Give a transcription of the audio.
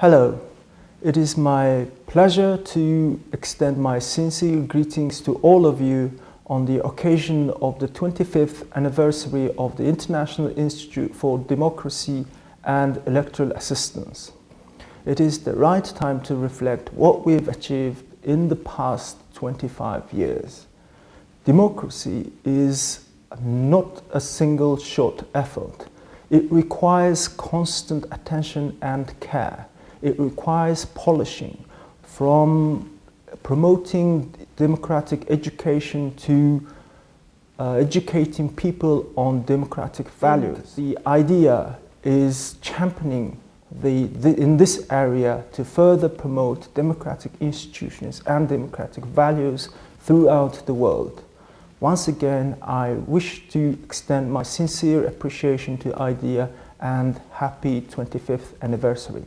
Hello, it is my pleasure to extend my sincere greetings to all of you on the occasion of the 25th anniversary of the International Institute for Democracy and Electoral Assistance. It is the right time to reflect what we've achieved in the past 25 years. Democracy is not a single shot effort. It requires constant attention and care it requires polishing from promoting democratic education to uh, educating people on democratic values. The idea is championing the, the, in this area to further promote democratic institutions and democratic values throughout the world. Once again, I wish to extend my sincere appreciation to IDEA and happy 25th anniversary.